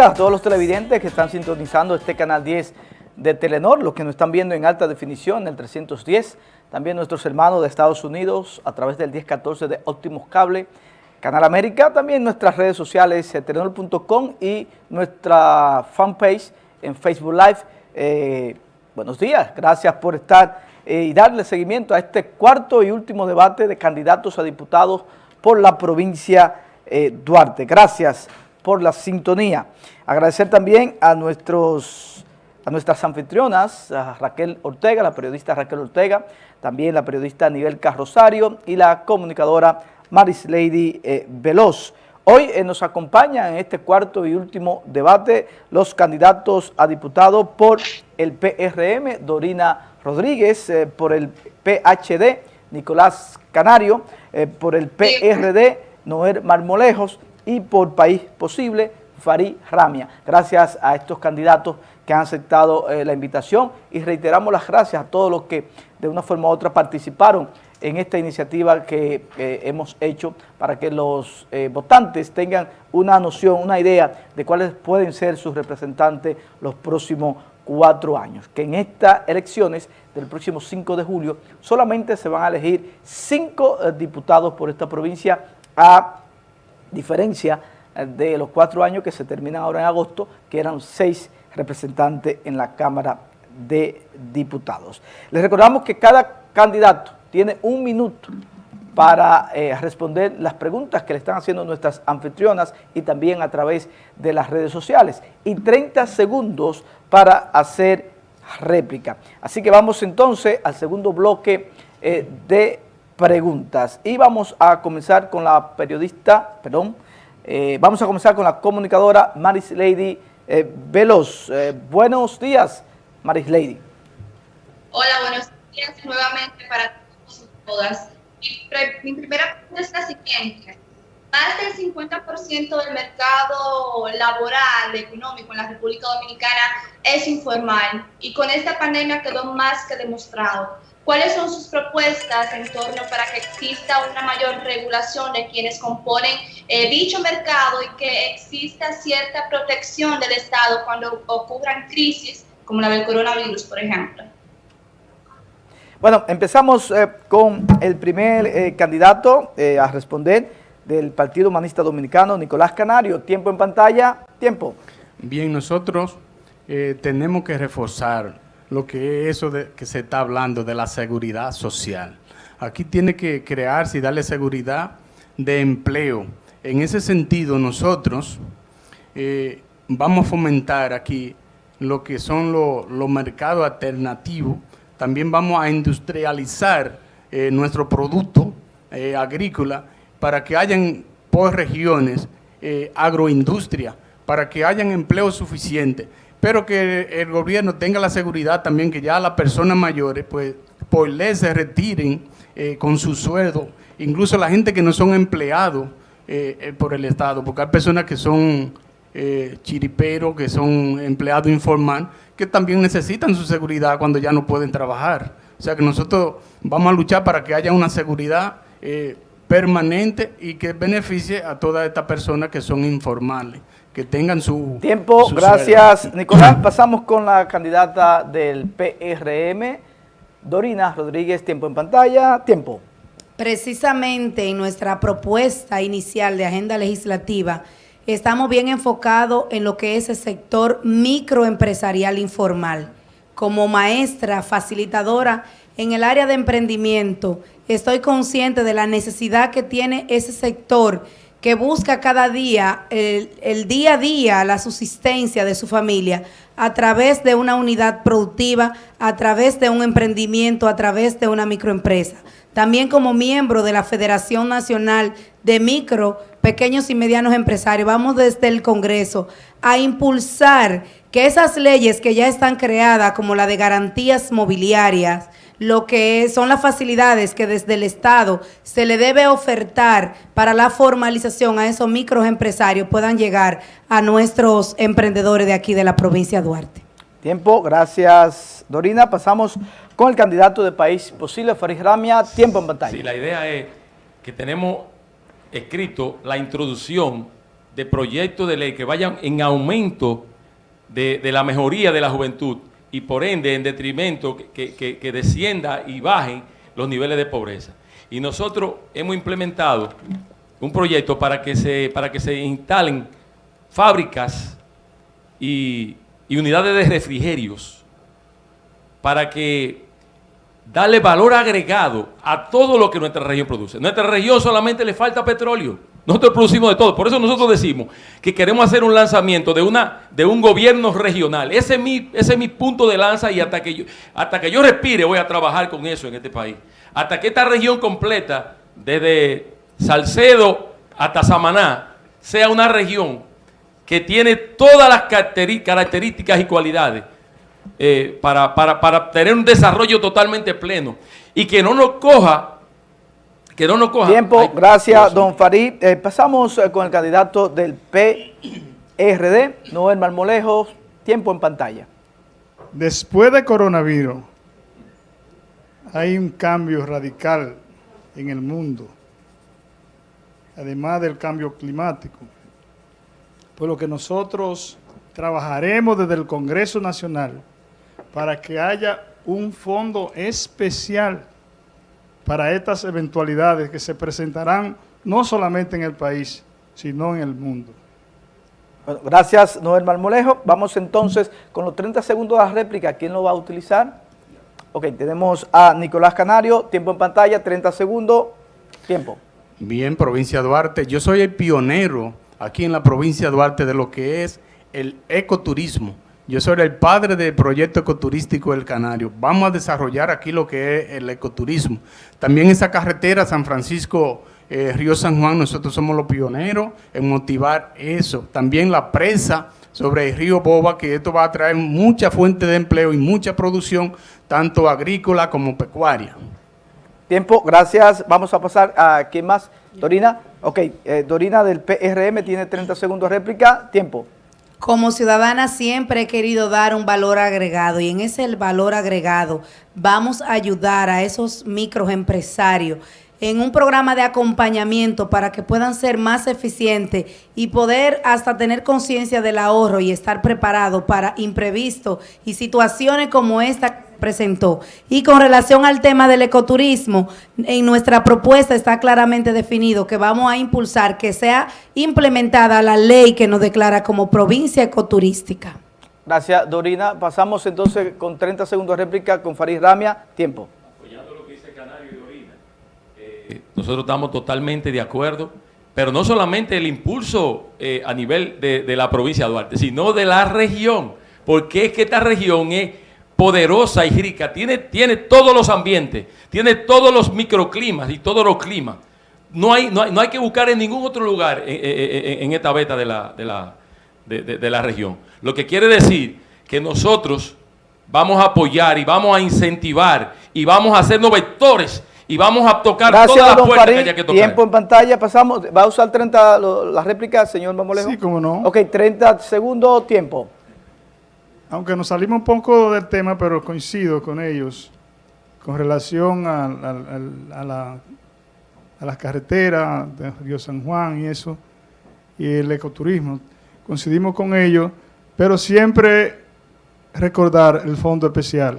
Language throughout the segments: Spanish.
a todos los televidentes que están sintonizando este canal 10 de Telenor, los que nos están viendo en alta definición, el 310, también nuestros hermanos de Estados Unidos a través del 1014 de Optimus Cable, Canal América, también nuestras redes sociales eh, telenor.com y nuestra fanpage en Facebook Live. Eh, buenos días, gracias por estar eh, y darle seguimiento a este cuarto y último debate de candidatos a diputados por la provincia Duarte. Gracias por la sintonía. Agradecer también a, nuestros, a nuestras anfitrionas, a Raquel Ortega, la periodista Raquel Ortega, también la periodista Nivel Carrosario y la comunicadora Maris Lady eh, Veloz. Hoy eh, nos acompañan en este cuarto y último debate los candidatos a diputado por el PRM, Dorina Rodríguez, eh, por el PHD, Nicolás Canario, por el PRD, Noel Marmolejos, y por País Posible, Farid Ramia. Gracias a estos candidatos que han aceptado eh, la invitación y reiteramos las gracias a todos los que de una forma u otra participaron en esta iniciativa que eh, hemos hecho para que los eh, votantes tengan una noción, una idea de cuáles pueden ser sus representantes los próximos cuatro años. Que en estas elecciones del próximo 5 de julio solamente se van a elegir cinco diputados por esta provincia a diferencia eh, de los cuatro años que se terminan ahora en agosto, que eran seis representantes en la Cámara de Diputados. Les recordamos que cada candidato tiene un minuto para eh, responder las preguntas que le están haciendo nuestras anfitrionas y también a través de las redes sociales y 30 segundos para hacer réplica. Así que vamos entonces al segundo bloque eh, de preguntas. Y vamos a comenzar con la periodista, perdón, eh, vamos a comenzar con la comunicadora Maris Lady eh, Veloz. Eh, buenos días, Maris Lady. Hola, buenos días nuevamente para todos y todas. Mi, primera pregunta es la siguiente. Más del 50% del mercado laboral, económico en la República Dominicana es informal y con esta pandemia quedó más que demostrado. ¿Cuáles son sus propuestas en torno para que exista una mayor regulación de quienes componen eh, dicho mercado y que exista cierta protección del Estado cuando ocurran crisis como la del coronavirus, por ejemplo? Bueno, empezamos eh, con el primer eh, candidato a responder del Partido Humanista Dominicano, Nicolás Canario. Tiempo en pantalla, tiempo. Bien, nosotros tenemos que reforzar lo que es eso de, que se está hablando de la seguridad social. Aquí tiene que crearse y darle seguridad de empleo. En ese sentido, nosotros eh, vamos a fomentar aquí lo que son los mercados alternativos. También vamos a industrializar eh, nuestro producto eh, agrícola para que hayan por regiones agroindustria, para que hayan empleo suficiente pero que el gobierno tenga la seguridad también que ya las personas mayores, pues, por ley se retiren eh, con su sueldo, incluso la gente que no son empleados eh, eh, por el Estado, porque hay personas que son chiriperos, que son empleados informal, que también necesitan su seguridad cuando ya no pueden trabajar. O sea que nosotros vamos a luchar para que haya una seguridad permanente y que beneficie a todas estas personas que son informales que tengan su... Tiempo, gracias Nicolás. Pasamos con la candidata del PRM, Dorina Rodríguez, tiempo en pantalla, tiempo. Precisamente en nuestra propuesta inicial de agenda legislativa, estamos bien enfocados en lo que es el sector microempresarial informal. Como maestra facilitadora en el área de emprendimiento, estoy consciente de la necesidad que tiene ese sector que busca cada día, el, día a día, la subsistencia de su familia a través de una unidad productiva, a través de un emprendimiento, a través de una microempresa. También como miembro de la Federación Nacional de Micro, Pequeños y Medianos Empresarios, vamos desde el Congreso a impulsar que esas leyes que ya están creadas, como la de garantías mobiliarias, lo que son las facilidades que desde el Estado se le debe ofertar para la formalización a esos microempresarios puedan llegar a nuestros emprendedores de aquí de la provincia de Duarte. Tiempo, gracias Dorina. Pasamos con el candidato de País Posible, Farid Ramia. Tiempo en pantalla. Sí, la idea es que tenemos escrito la introducción de proyectos de ley que vayan en aumento de, la mejoría de la juventud y por ende en detrimento que, que, descienda y bajen los niveles de pobreza. Y nosotros hemos implementado un proyecto para que se, para que se instalen fábricas y, y unidades de refrigerios para que darle valor agregado a todo lo que nuestra región produce. Nuestra región solamente le falta petróleo. Nosotros producimos de todo. Por eso nosotros decimos que queremos hacer un lanzamiento de, una, de un gobierno regional. Ese es, mi, ese es mi punto de lanza y hasta que, yo, hasta que yo respire voy a trabajar con eso en este país. Hasta que esta región completa, desde Salcedo hasta Samaná, sea una región que tiene todas las características y cualidades eh, para, para tener un desarrollo totalmente pleno y que no nos coja que no nos coja. Tiempo, gracias, don Farid. Eh, pasamos eh, con el candidato del PRD, Noel Marmolejo. Tiempo en pantalla. Después de coronavirus, hay un cambio radical en el mundo, además del cambio climático. Por lo que nosotros trabajaremos desde el Congreso Nacional para que haya un fondo especial para estas eventualidades que se presentarán no solamente en el país, sino en el mundo. Bueno, gracias Noel Marmolejo. Vamos entonces con los 30 segundos de la réplica. ¿Quién lo va a utilizar? Ok, tenemos a Nicolás Canario, tiempo en pantalla, 30 segundos, tiempo. Bien, provincia de Duarte. Yo soy el pionero aquí en la provincia de Duarte de lo que es el ecoturismo. Yo soy el padre del proyecto ecoturístico del Canario. Vamos a desarrollar aquí lo que es el ecoturismo. También esa carretera San Francisco, eh, Río San Juan, nosotros somos los pioneros en motivar eso. También la presa sobre el río Boba, que esto va a traer mucha fuente de empleo y mucha producción, tanto agrícola como pecuaria. Tiempo, gracias. Vamos a pasar a quién más. Dorina. Ok, eh, Dorina del PRM tiene 30 segundos réplica. Tiempo. Como ciudadana siempre he querido dar un valor agregado y en ese valor agregado vamos a ayudar a esos microempresarios en un programa de acompañamiento para que puedan ser más eficientes y poder hasta tener conciencia del ahorro y estar preparados para imprevistos y situaciones como esta presentó. Y con relación al tema del ecoturismo, en nuestra propuesta está claramente definido que vamos a impulsar que sea implementada la ley que nos declara como provincia ecoturística. Gracias, Dorina. Pasamos entonces con 30 segundos de réplica con Farid Ramia. Tiempo. Apoyando lo que dice Canario y Dorina, eh, nosotros estamos totalmente de acuerdo, pero no solamente el impulso eh, a nivel de, de la provincia de Duarte, sino de la región, porque es que esta región es poderosa y rica, tiene, tiene todos los ambientes, tiene todos los microclimas y todos los climas. No hay, no hay, que buscar en ningún otro lugar en, esta beta de la, de, la, de, la región. Lo que quiere decir que nosotros vamos a apoyar y vamos a incentivar y vamos a hacernos vectores y vamos a tocar todas las puertas que haya que tocar. Tiempo en pantalla, pasamos. ¿Va a usar 30 la réplica, señor Mamolejo? Sí, cómo no. Ok, 30 segundos, tiempo aunque nos salimos un poco del tema, pero coincido con ellos con relación a, la, las carreteras de Río San Juan y eso, y el ecoturismo. Coincidimos con ellos, pero siempre recordar el fondo especial,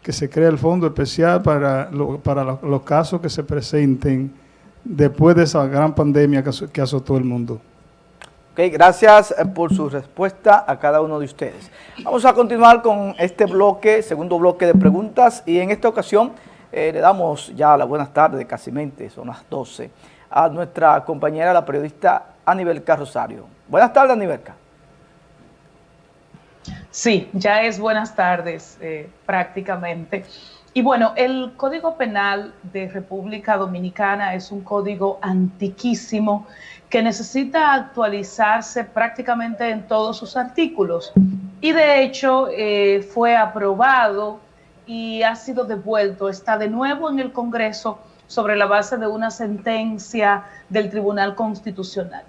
que se crea el fondo especial para, para los casos que se presenten después de esa gran pandemia que azotó el mundo. Okay, gracias eh, por su respuesta a cada uno de ustedes. Vamos a continuar con este bloque, segundo bloque de preguntas, y en esta ocasión eh, le damos ya la buenas tardes, casi mente, son las 12, a nuestra compañera, la periodista Anibelca Rosario. Buenas tardes, Anibelca. Sí, ya es buenas tardes eh, prácticamente. Y bueno, el Código Penal de República Dominicana es un código antiquísimo que necesita actualizarse prácticamente en todos sus artículos. Y de hecho eh, fue aprobado y ha sido devuelto, está de nuevo en el Congreso sobre la base de una sentencia del Tribunal Constitucional.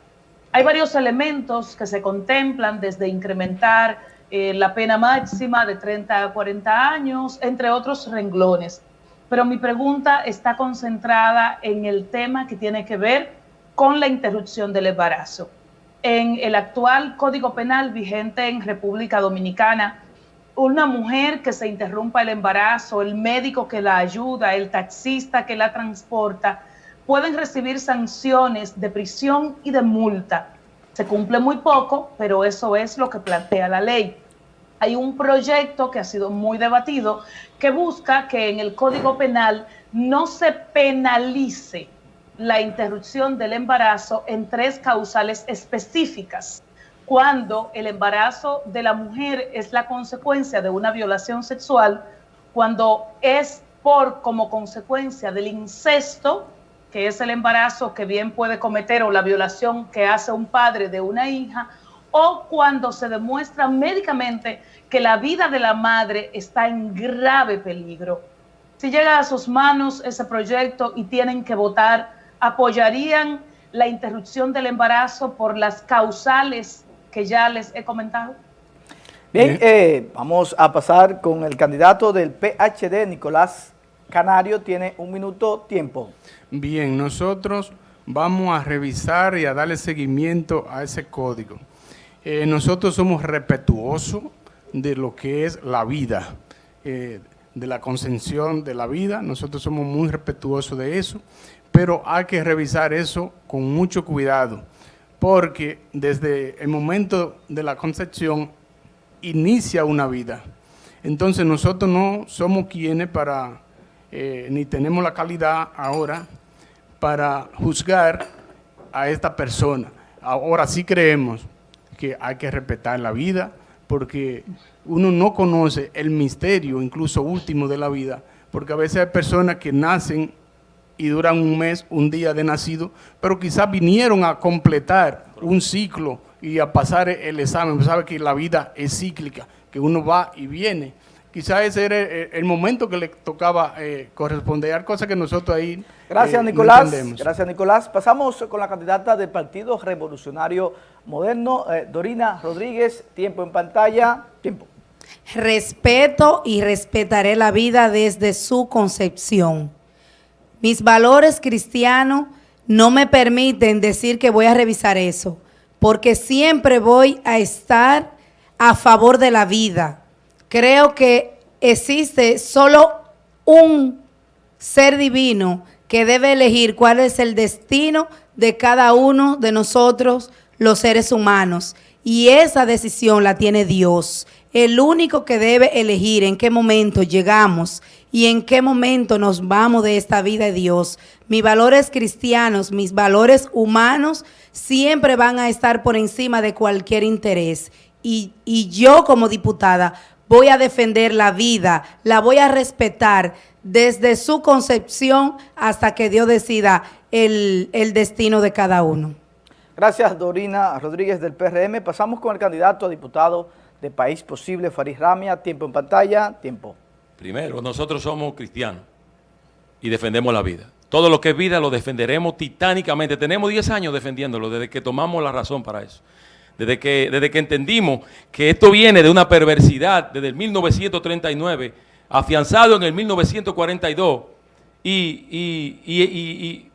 Hay varios elementos que se contemplan desde incrementar eh, la pena máxima de 30 a 40 años, entre otros renglones. Pero mi pregunta está concentrada en el tema que tiene que ver con la interrupción del embarazo. en el actual Código Penal vigente en República Dominicana, una mujer que se interrumpa el embarazo, el médico que la ayuda, el taxista que la transporta, pueden recibir sanciones de prisión y de multa. Se cumple muy poco, pero eso es lo que plantea la ley. Hay un proyecto que ha sido muy debatido que busca que en el Código Penal no se penalice la interrupción del embarazo en tres causales específicas. Cuando el embarazo de la mujer es la consecuencia de una violación sexual, cuando es por como consecuencia del incesto, que es el embarazo que bien puede cometer o la violación que hace un padre de una hija, o cuando se demuestra médicamente que la vida de la madre está en grave peligro. Si llega a sus manos ese proyecto y tienen que votar, ¿apoyarían la interrupción del embarazo por las causales que ya les he comentado? Bien, eh, vamos a pasar con el candidato del PHD, Nicolás Canario, tiene un minuto tiempo. Bien, nosotros vamos a revisar y a darle seguimiento a ese código. Eh, nosotros somos respetuosos de lo que es la vida, eh, de la concepción de la vida. Nosotros somos muy respetuosos de eso, pero hay que revisar eso con mucho cuidado, porque desde el momento de la concepción inicia una vida. Entonces nosotros no somos quienes para, eh, ni tenemos la calidad ahora para juzgar a esta persona. Ahora sí creemos que hay que respetar la vida, porque uno no conoce el misterio, incluso último de la vida, porque a veces hay personas que nacen y duran un mes, un día de nacido, pero quizás vinieron a completar un ciclo y a pasar el examen, sabe que la vida es cíclica, que uno va y viene. Quizás ese era el, momento que le tocaba eh, corresponder, cosa que nosotros ahí Gracias, eh, Nicolás. Gracias, Nicolás. Pasamos con la candidata del Partido Revolucionario Moderno, eh, Dorina Rodríguez. Tiempo en pantalla. Tiempo. Respeto y respetaré la vida desde su concepción. Mis valores cristianos no me permiten decir que voy a revisar eso, porque siempre voy a estar a favor de la vida creo que existe solo un ser divino que debe elegir cuál es el destino de cada uno de nosotros, los seres humanos. Y esa decisión la tiene Dios. El único que debe elegir en qué momento llegamos y en qué momento nos vamos de esta vida de Dios. Mis valores cristianos, mis valores humanos siempre van a estar por encima de cualquier interés. Y, yo como diputada voy a defender la vida, la voy a respetar desde su concepción hasta que Dios decida el, destino de cada uno. Gracias, Dorina Rodríguez del PRM. Pasamos con el candidato a diputado País Posible, Farid Ramia. Tiempo en pantalla, tiempo. Primero, nosotros somos cristianos y defendemos la vida. Todo lo que es vida lo defenderemos titánicamente. Tenemos 10 años defendiéndolo desde que tomamos la razón para eso desde que, desde que entendimos que esto viene de una perversidad desde el 1939, afianzado en el 1942 y,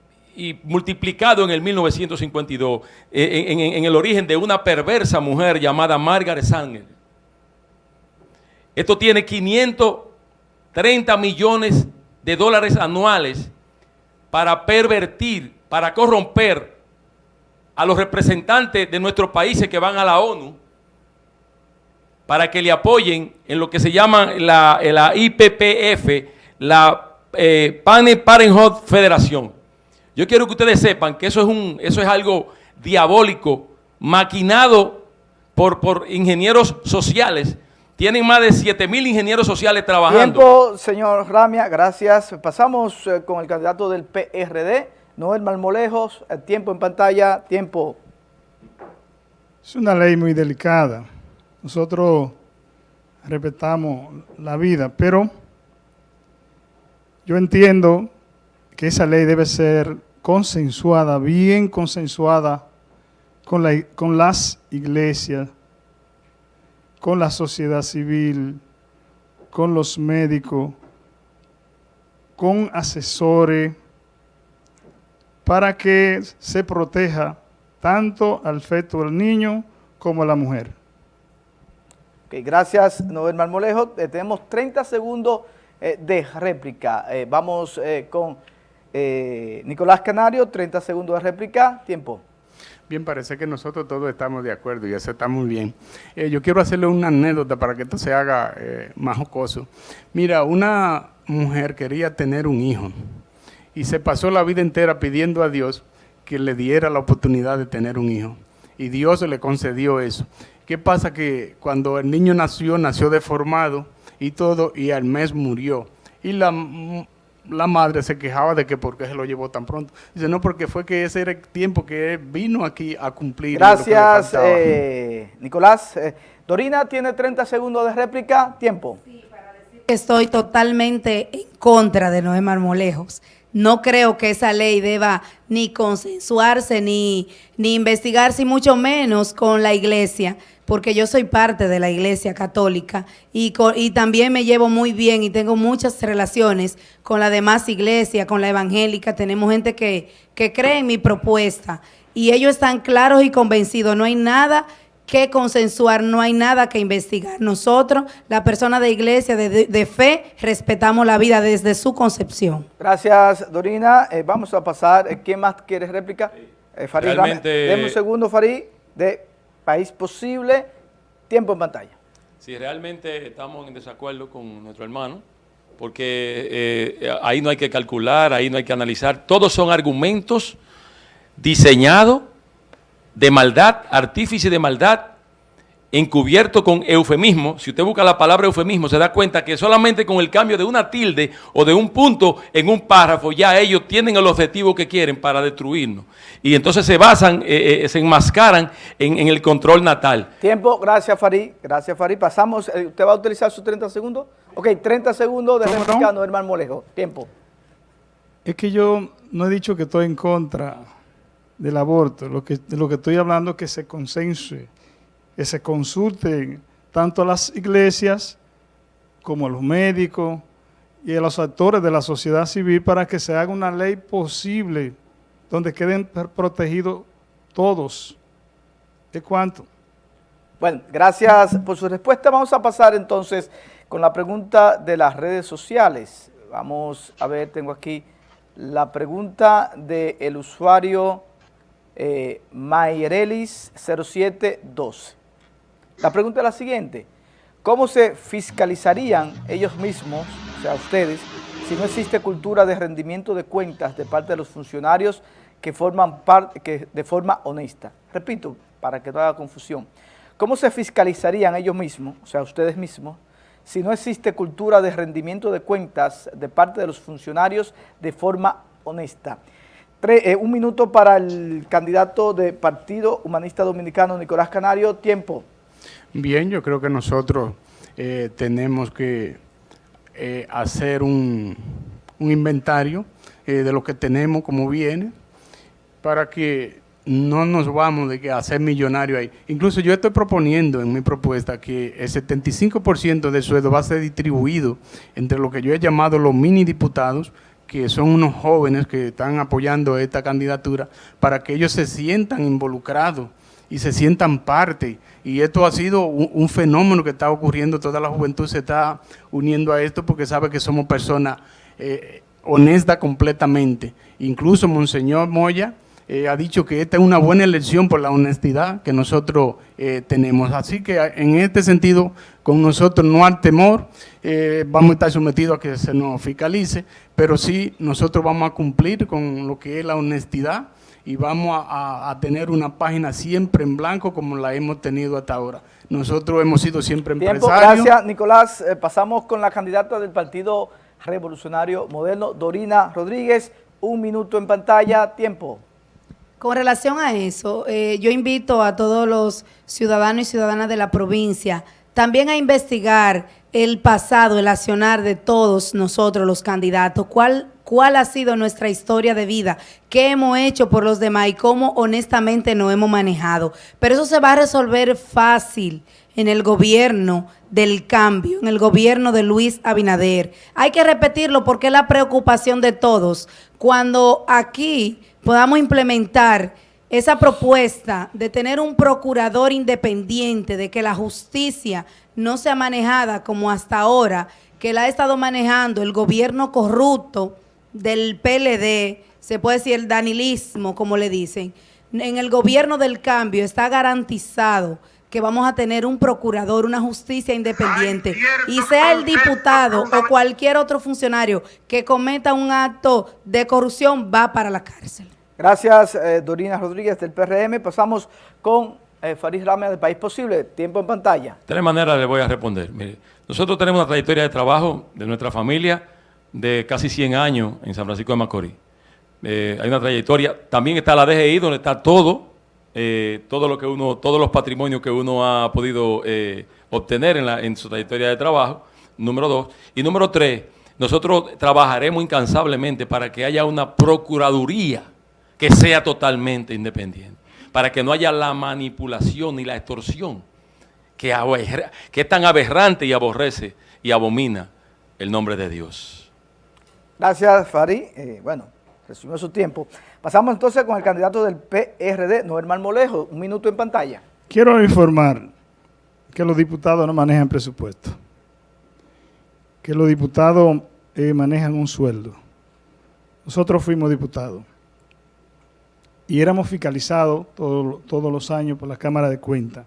multiplicado en el 1952, eh, en, el origen de una perversa mujer llamada Margaret Sanger. Esto tiene 530 millones de dólares anuales para pervertir, para corromper a los representantes de nuestros países que van a la ONU para que le apoyen en lo que se llama la, IPPF, la eh, Parenthood Federación. Yo quiero que ustedes sepan que eso es, un, eso es algo diabólico, maquinado por, por ingenieros sociales. Tienen más de 7 mil ingenieros sociales trabajando. Tiempo, señor Ramia, gracias. Pasamos eh, con el candidato del PRD. Noel Malmolejos, el tiempo en pantalla, tiempo. Es una ley muy delicada. Nosotros respetamos la vida, pero yo entiendo que esa ley debe ser consensuada, bien consensuada con, la, con las iglesias, con la sociedad civil, con los médicos, con asesores, para que se proteja tanto al feto del niño como a la mujer. Okay, gracias, Noel Marmolejo. Eh, tenemos 30 segundos eh, de réplica. Eh, vamos eh, con Nicolás Canario, 30 segundos de réplica. Tiempo. Bien, parece que nosotros todos estamos de acuerdo y eso está muy bien. Eh, yo quiero hacerle una anécdota para que esto se haga eh, más jocoso. Mira, una mujer quería tener un hijo y se pasó la vida entera pidiendo a Dios que le diera la oportunidad de tener un hijo. Y Dios le concedió eso. ¿Qué pasa? Que cuando el niño nació, nació deformado y todo, y al mes murió. Y la la madre se quejaba de que por qué se lo llevó tan pronto. Dice, no, porque fue que ese era el tiempo que vino aquí a cumplir. Gracias, eh, Nicolás. Eh, Dorina tiene 30 segundos de réplica. Tiempo. Sí, para decir que estoy totalmente en contra de Noé Marmolejos. No creo que esa ley deba ni consensuarse, ni, ni investigarse, y mucho menos con la iglesia porque yo soy parte de la Iglesia Católica y, y también me llevo muy bien y tengo muchas relaciones con la demás iglesia, con la evangélica. Tenemos gente que, que cree en mi propuesta y ellos están claros y convencidos. No hay nada que consensuar, no hay nada que investigar. Nosotros, la persona de iglesia, de, de, fe, respetamos la vida desde su concepción. Gracias, Dorina. Eh, vamos a pasar. Eh, ¿Quién más quiere réplica? Eh, Farid, Realmente... Dame un segundo, Farid, de país posible, tiempo en pantalla. Sí, realmente estamos en desacuerdo con nuestro hermano, porque eh, ahí no hay que calcular, ahí no hay que analizar, todos son argumentos diseñados de maldad, artífice de maldad, encubierto con eufemismo, si usted busca la palabra eufemismo, se da cuenta que solamente con el cambio de una tilde o de un punto en un párrafo, ya ellos tienen el objetivo que quieren para destruirnos. Y entonces se basan, eh, eh, se enmascaran en, en, el control natal. Tiempo, gracias Farid, gracias Farid. Pasamos, eh, ¿usted va a utilizar sus 30 segundos? Ok, 30 segundos de réplica, no, hermano Molejo. Tiempo. Es que yo no he dicho que estoy en contra del aborto, lo que, de lo que estoy hablando es que se consense que se consulten tanto a las iglesias como los médicos y a los actores de la sociedad civil para que se haga una ley posible donde queden protegidos todos. ¿De cuánto? Bueno, gracias por su respuesta. Vamos a pasar entonces con la pregunta de las redes sociales. Vamos a ver, tengo aquí la pregunta del usuario eh, Mayrelis 0712. La pregunta es la siguiente, ¿cómo se fiscalizarían ellos mismos, o sea, ustedes, si no existe cultura de rendimiento de cuentas de parte de los funcionarios que forman parte, que de forma honesta? Repito, para que no haga confusión. ¿Cómo se fiscalizarían ellos mismos, o sea, ustedes mismos, si no existe cultura de rendimiento de cuentas de parte de los funcionarios de forma honesta? Eh, un minuto para el candidato de Partido Humanista Dominicano, Nicolás Canario. Tiempo. Bien, yo creo que nosotros eh, tenemos que eh, hacer un, inventario eh, de lo que tenemos como viene para que no nos vamos de que a ser millonarios ahí. Incluso yo estoy proponiendo en mi propuesta que el 75% del sueldo va a ser distribuido entre lo que yo he llamado los mini diputados, que son unos jóvenes que están apoyando esta candidatura, para que ellos se sientan involucrados y se sientan parte. Y esto ha sido un, fenómeno que está ocurriendo, toda la juventud se está uniendo a esto porque sabe que somos personas eh, honestas completamente. Incluso Monseñor Moya eh, ha dicho que esta es una buena elección por la honestidad que nosotros eh, tenemos. Así que en este sentido, con nosotros no hay temor, eh, vamos a estar sometidos a que se nos fiscalice, pero sí nosotros vamos a cumplir con lo que es la honestidad y vamos a, a, tener una página siempre en blanco como la hemos tenido hasta ahora. Nosotros hemos sido siempre Tiempo, empresarios. Gracias, Nicolás. Eh, pasamos con la candidata del Partido Revolucionario Moderno, Dorina Rodríguez. Un minuto en pantalla. Tiempo. Con relación a eso, eh, yo invito a todos los ciudadanos y ciudadanas de la provincia también a investigar el pasado, el accionar de todos nosotros los candidatos, cuál cuál ha sido nuestra historia de vida, qué hemos hecho por los demás y cómo honestamente nos hemos manejado. Pero eso se va a resolver fácil en el gobierno del cambio, en el gobierno de Luis Abinader. Hay que repetirlo porque es la preocupación de todos. Cuando aquí podamos implementar esa propuesta de tener un procurador independiente, de que la justicia no sea manejada como hasta ahora, que la ha estado manejando el gobierno corrupto del PLD, se puede decir el danilismo, como le dicen, en el gobierno del cambio está garantizado que vamos a tener un procurador, una justicia independiente, y sea el diputado o cualquier otro funcionario que cometa un acto de corrupción, va para la cárcel. Gracias, eh, Dorina Rodríguez del PRM. Pasamos con eh, Farid Ramea del País Posible. Tiempo en pantalla. De tres maneras le voy a responder. Mire, nosotros tenemos una trayectoria de trabajo de nuestra familia de casi 100 años en San Francisco de Macorís. Eh, hay una trayectoria. También está la DGI, donde está todo, eh, todo lo que uno, todos los patrimonios que uno ha podido eh, obtener en, la, en su trayectoria de trabajo. Número dos. Y número tres, nosotros trabajaremos incansablemente para que haya una procuraduría que sea totalmente independiente, para que no haya la manipulación ni la extorsión que, que es tan aberrante y aborrece y abomina el nombre de Dios. Gracias, Fari. bueno, resumió su tiempo. Pasamos entonces con el candidato del PRD, Noel Marmolejo. Un minuto en pantalla. Quiero informar que los diputados no manejan presupuesto, que los diputados eh, manejan un sueldo. Nosotros fuimos diputados y éramos fiscalizados todos los años por la Cámara de Cuentas,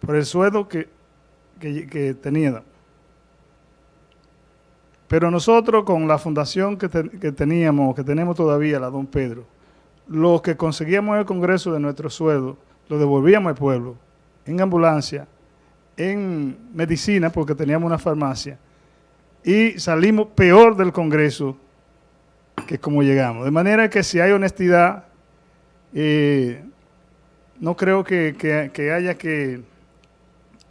por el sueldo que, que, que teníamos. Pero nosotros con la fundación que, teníamos, que tenemos todavía, la Don Pedro, lo que conseguíamos en el Congreso de nuestro sueldo, lo devolvíamos al pueblo, en ambulancia, en medicina, porque teníamos una farmacia, y salimos peor del Congreso que como llegamos. De manera que si hay honestidad, eh, no creo que, que haya que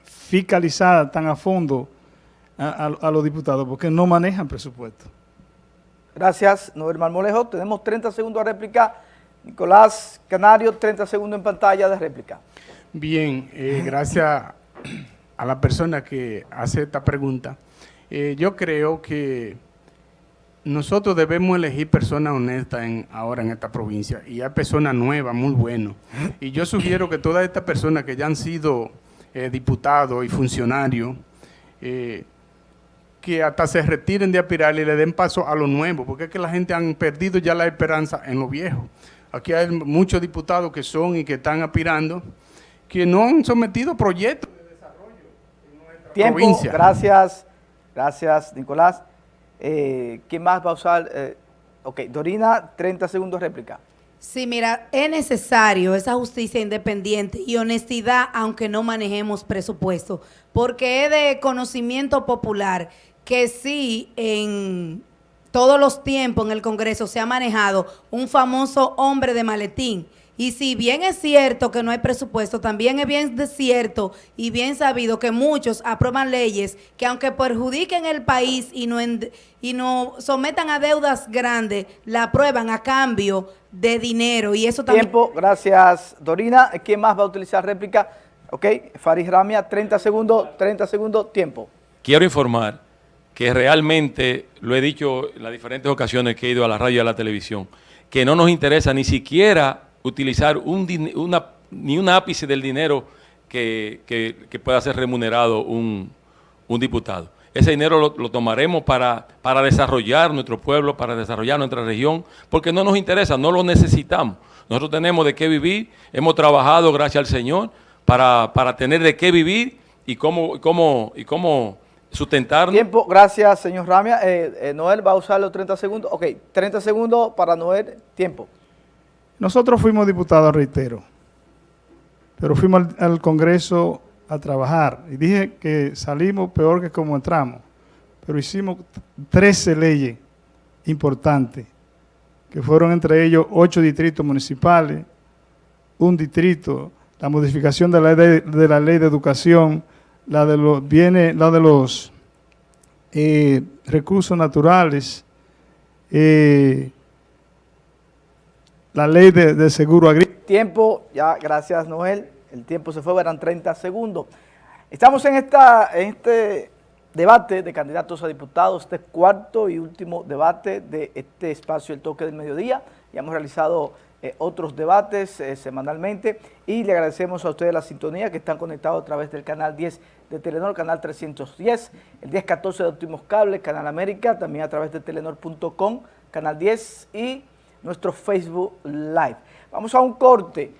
fiscalizar tan a fondo a, los diputados porque no manejan presupuesto. Gracias, Noel Marmolejo. Tenemos 30 segundos de réplica. Nicolás Canario, 30 segundos en pantalla de réplica. Bien, eh, gracias a la persona que hace esta pregunta. Eh, yo creo que nosotros debemos elegir personas honestas en, ahora en esta provincia y hay personas nuevas, muy buenas. Y yo sugiero que todas estas personas que ya han sido eh, diputados y funcionarios, que hasta se retiren de aspirar y le den paso a lo nuevo, porque es que la gente han perdido ya la esperanza en lo viejo. Aquí hay muchos diputados que son y que están aspirando, que no han sometido proyectos de desarrollo en nuestra Tiempo, gracias, gracias Nicolás. Eh, ¿Quién más va a usar? Eh, ok, Dorina, 30 segundos réplica. Sí, mira, es necesario esa justicia independiente y honestidad, aunque no manejemos presupuesto, porque es de conocimiento popular que sí en todos los tiempos en el Congreso se ha manejado un famoso hombre de maletín. Y si bien es cierto que no hay presupuesto, también es bien cierto y bien sabido que muchos aprueban leyes que aunque perjudiquen el país y no, y no sometan a deudas grandes, la aprueban a cambio de dinero. Y eso también... Tiempo, gracias Dorina. ¿Quién más va a utilizar réplica? Ok, Faris Ramia, 30 segundos, 30 segundos, tiempo. Quiero informar que realmente, lo he dicho en las diferentes ocasiones que he ido a la radio y a la televisión, que no nos interesa ni siquiera utilizar un, una, ni un ápice del dinero que, pueda ser remunerado un, diputado. Ese dinero lo, tomaremos para, para desarrollar nuestro pueblo, para desarrollar nuestra región, porque no nos interesa, no lo necesitamos. Nosotros tenemos de qué vivir, hemos trabajado, gracias al Señor, para, para tener de qué vivir y cómo, cómo, y cómo sustentarnos. Tiempo, gracias, señor Ramia. Eh, eh, Noel va a usar los 30 segundos. Ok, 30 segundos para Noel, tiempo. Nosotros fuimos diputados, reitero, pero fuimos al, Congreso a trabajar. Y dije que salimos peor que como entramos, pero hicimos 13 leyes importantes, que fueron entre ellos ocho distritos municipales, un distrito, la modificación de la de, la ley de educación, la de los bienes, la de los eh, recursos naturales, eh, la ley de, seguro agrícola. Tiempo, ya gracias Noel, el tiempo se fue, eran 30 segundos. Estamos en, esta, en este debate de candidatos a diputados, este cuarto y último debate de este espacio El Toque del Mediodía. Ya hemos realizado eh, otros debates eh, semanalmente y le agradecemos a ustedes la sintonía que están conectados a través del canal 10 de Telenor, canal 310, el 1014 de Optimos Cable, Canal América, también a través de telenor.com, canal 10 y nuestro Facebook Live. Vamos a un corte.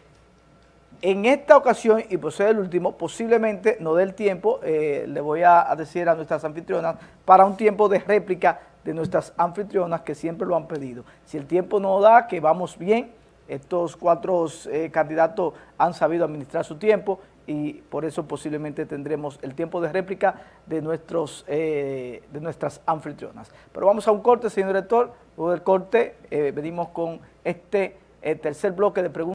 En esta ocasión, y por ser el último, posiblemente no dé el tiempo, eh, le voy a decir a nuestras anfitrionas, para un tiempo de réplica de nuestras anfitrionas que siempre lo han pedido. Si el tiempo no da, que vamos bien, estos cuatro eh, candidatos han sabido administrar su tiempo y por eso posiblemente tendremos el tiempo de réplica de, nuestros, eh, de nuestras anfitrionas. Pero vamos a un corte, señor director. Luego del corte eh, venimos con este tercer bloque de preguntas.